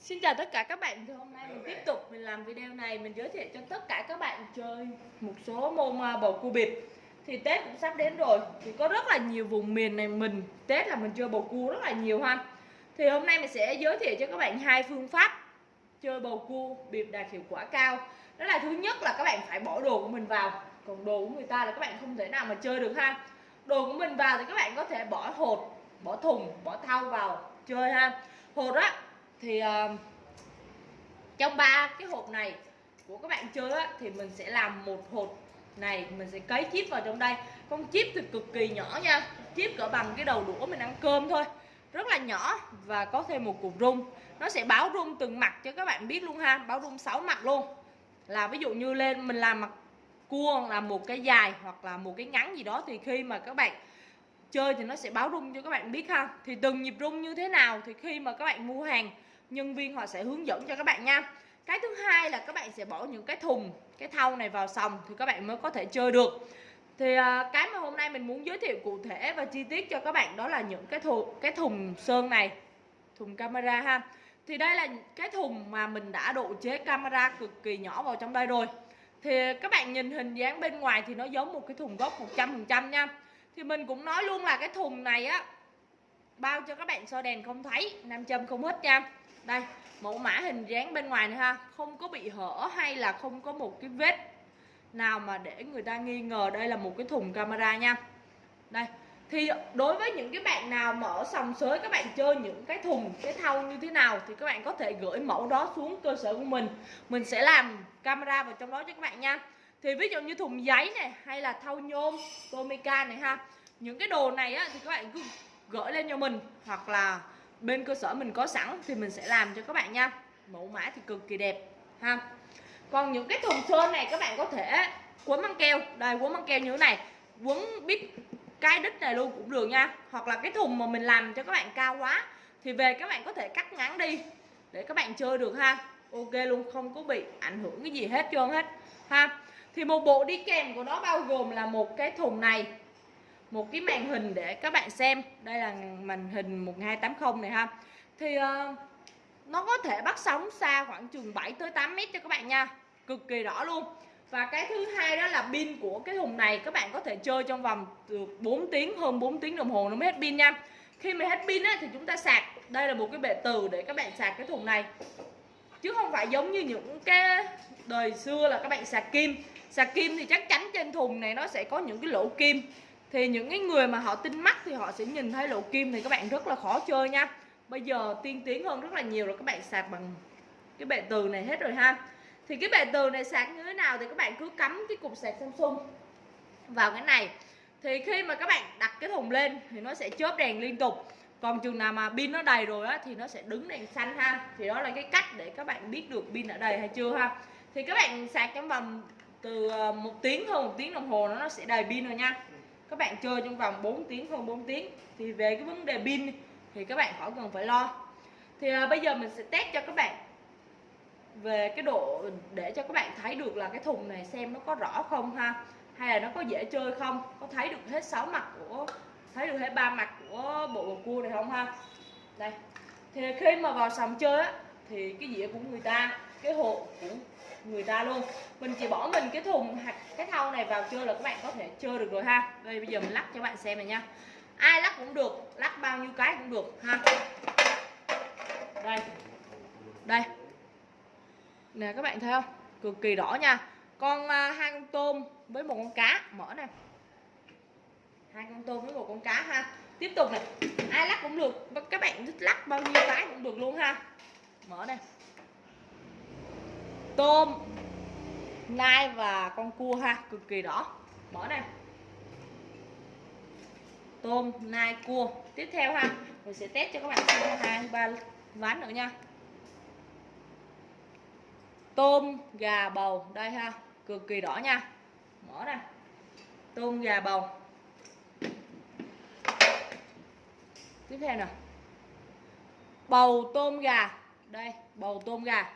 Xin chào tất cả các bạn, thì hôm nay mình tiếp tục mình làm video này, mình giới thiệu cho tất cả các bạn chơi một số môn à, bầu cua bịp. Thì Tết cũng sắp đến rồi, thì có rất là nhiều vùng miền này mình, Tết là mình chơi bầu cua rất là nhiều ha. Thì hôm nay mình sẽ giới thiệu cho các bạn hai phương pháp chơi bầu cua bịp đạt hiệu quả cao. Đó là thứ nhất là các bạn phải bỏ đồ của mình vào, còn đồ của người ta là các bạn không thể nào mà chơi được ha. Đồ của mình vào thì các bạn có thể bỏ hột, bỏ thùng, bỏ thau vào chơi ha. Hột á thì uh, trong ba cái hộp này của các bạn chơi á, thì mình sẽ làm một hộp này mình sẽ cấy chip vào trong đây. Con chip thì cực kỳ nhỏ nha chip cỡ bằng cái đầu đũa mình ăn cơm thôi. Rất là nhỏ và có thêm một cục rung. Nó sẽ báo rung từng mặt cho các bạn biết luôn ha báo rung 6 mặt luôn. Là ví dụ như lên mình làm mặt cua là một cái dài hoặc là một cái ngắn gì đó thì khi mà các bạn chơi thì nó sẽ báo rung cho các bạn biết ha. Thì từng nhịp rung như thế nào thì khi mà các bạn mua hàng nhân viên họ sẽ hướng dẫn cho các bạn nha. Cái thứ hai là các bạn sẽ bỏ những cái thùng, cái thau này vào sòng thì các bạn mới có thể chơi được. Thì à, cái mà hôm nay mình muốn giới thiệu cụ thể và chi tiết cho các bạn đó là những cái thùng cái thùng sơn này, thùng camera ha. Thì đây là cái thùng mà mình đã độ chế camera cực kỳ nhỏ vào trong đây rồi. Thì các bạn nhìn hình dáng bên ngoài thì nó giống một cái thùng gốc 100% nha. Thì mình cũng nói luôn là cái thùng này á, bao cho các bạn soi đèn không thấy, nam châm không hết nha đây mẫu mã hình dáng bên ngoài này ha. Không có bị hở hay là không có một cái vết nào mà để người ta nghi ngờ đây là một cái thùng camera nha. Đây thì đối với những cái bạn nào mà ở sòng sới các bạn chơi những cái thùng cái thau như thế nào thì các bạn có thể gửi mẫu đó xuống cơ sở của mình. Mình sẽ làm camera vào trong đó cho các bạn nha. Thì ví dụ như thùng giấy này hay là thau nhôm tomica này ha. Những cái đồ này á, thì các bạn cứ gửi lên cho mình hoặc là bên cơ sở mình có sẵn thì mình sẽ làm cho các bạn nha. Mẫu mã thì cực kỳ đẹp, ha. Còn những cái thùng sơn này các bạn có thể quấn băng keo. Đây, quấn băng keo như thế này, quấn bít cái đít này luôn cũng được nha. Hoặc là cái thùng mà mình làm cho các bạn cao quá thì về các bạn có thể cắt ngắn đi để các bạn chơi được, ha. Ok luôn, không có bị ảnh hưởng cái gì hết, trơn hết, ha. Thì một bộ đi kèm của nó bao gồm là một cái thùng này một cái màn hình để các bạn xem. Đây là màn hình 1280 này ha. Thì uh, nó có thể bắt sóng xa khoảng chừng 7 tới 8 mét cho các bạn nha. Cực kỳ rõ luôn. Và cái thứ hai đó là pin của cái thùng này các bạn có thể chơi trong vòng được 4 tiếng hơn 4 tiếng đồng hồ nó mới hết pin nha. Khi mà hết pin á, thì chúng ta sạc. Đây là một cái bệ từ để các bạn sạc cái thùng này. Chứ không phải giống như những cái đời xưa là các bạn sạc kim. Sạc kim thì chắc chắn trên thùng này nó sẽ có những cái lỗ kim thì những cái người mà họ tinh mắt thì họ sẽ nhìn thấy lỗ kim thì các bạn rất là khó chơi nha. Bây giờ tiên tiến hơn rất là nhiều rồi, các bạn sạc bằng cái bệ từ này hết rồi ha. Thì cái bệ từ này sạc như thế nào thì các bạn cứ cắm cái cục sạc Samsung vào cái này. Thì khi mà các bạn đặt cái thùng lên thì nó sẽ chớp đèn liên tục. Còn chừng nào mà pin nó đầy rồi á thì nó sẽ đứng đèn xanh ha. Thì đó là cái cách để các bạn biết được pin đã đầy hay chưa ha. Thì các bạn sạc trong vòng từ ờ, một tiếng hơn một tiếng đồng hồ nó sẽ đầy pin rồi nha các bạn chơi trong vòng 4 tiếng hơn 4 tiếng. Thì về cái vấn đề pin thì các bạn khỏi cần phải lo. Thì à, bây giờ mình sẽ test cho các bạn về cái độ để cho các bạn thấy được là cái thùng này xem nó có rõ không ha? Hay là nó có dễ chơi không? Có thấy được hết sáu mặt của thấy được hết ba mặt của bộ bầu cua này không ha? Đây. Thì khi mà vào sòng chơi á thì cái dĩa của người ta cái hộ của người ta luôn. Mình chỉ bỏ mình cái thùng hạt cái thau này vào chơi là các bạn có thể chơi được rồi ha. Đây bây giờ mình lắc cho các bạn xem này nha. Ai lắc cũng được lắc bao nhiêu cái cũng được ha. Đây. Đây. Nè các bạn thấy không? Cực kỳ rõ nha. Con uh, hai con tôm với một con cá. Mở nè. Hai con tôm với một con cá ha. Tiếp tục này ai lắc cũng được các bạn thích lắc bao nhiêu cái cũng được luôn ha. Mở này tôm, nai và con cua ha, cực kỳ đỏ. Mở này tôm, nai, cua. Tiếp theo ha, mình sẽ test cho các bạn xem hai, ba ván nữa nha. Tôm, gà, bầu. Đây ha, cực kỳ đỏ nha. Mở này tôm, gà, bầu. Tiếp theo nè. Bầu, tôm, gà. Đây, bầu, tôm, gà.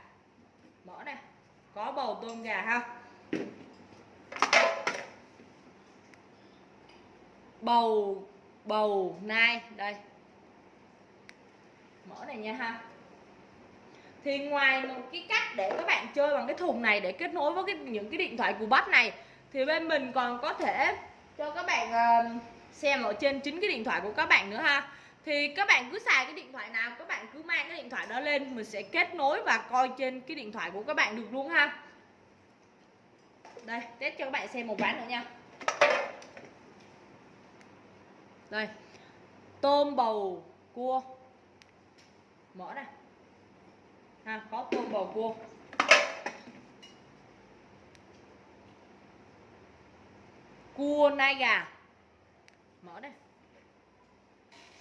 Mở này có bầu tôm gà ha bầu bầu nai đây. Mở này nha ha. Thì ngoài một cái cách để các bạn chơi bằng cái thùng này để kết nối với cái, những cái điện thoại của bắt này thì bên mình còn có thể cho các bạn uh, xem ở trên chính cái điện thoại của các bạn nữa ha thì các bạn cứ xài cái điện thoại nào, các bạn cứ mang cái điện thoại đó lên, mình sẽ kết nối và coi trên cái điện thoại của các bạn được luôn ha. Đây, test cho các bạn xem một ván nữa nha. Đây, tôm bầu cua. Mở này ha, có tôm bầu cua. Cua, nai gà. Mở đây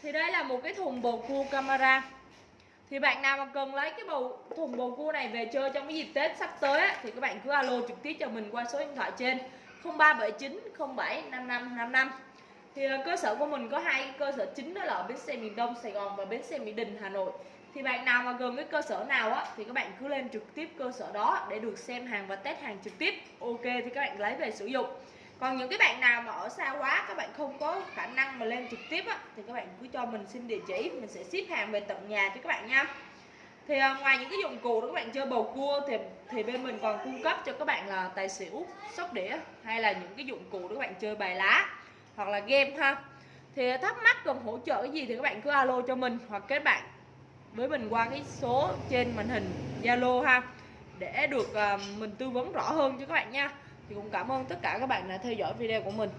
thì đây là một cái thùng bầu cua camera thì bạn nào mà cần lấy cái bầu thùng bầu cua này về chơi trong cái dịp Tết sắp tới á, thì các bạn cứ alo trực tiếp cho mình qua số điện thoại trên 0379 07 5555 thì ờ, cơ sở của mình có hai cơ sở chính đó là ở bến xe miền Đông Sài Gòn và bến xe Mỹ Đình Hà Nội. Thì bạn nào mà gần cái cơ sở nào á thì các bạn cứ lên trực tiếp cơ sở đó để được xem hàng và test hàng trực tiếp. Ok thì các bạn lấy về sử dụng còn những cái bạn nào mà ở xa quá các bạn không có khả năng mà lên trực tiếp á thì các bạn cứ cho mình xin địa chỉ mình sẽ ship hàng về tận nhà cho các bạn nha. Thì à, ngoài những cái dụng cụ đó các bạn chơi bầu cua thì thì bên mình còn cung cấp cho các bạn là tài xỉu sóc đĩa hay là những cái dụng cụ để các bạn chơi bài lá hoặc là game ha. Thì thắc mắc cần hỗ trợ cái gì thì các bạn cứ alo cho mình hoặc kết bạn với mình qua cái số trên màn hình Zalo ha để được uh, mình tư vấn rõ hơn cho các bạn nha thì cũng cảm ơn tất cả các bạn đã theo dõi video của mình.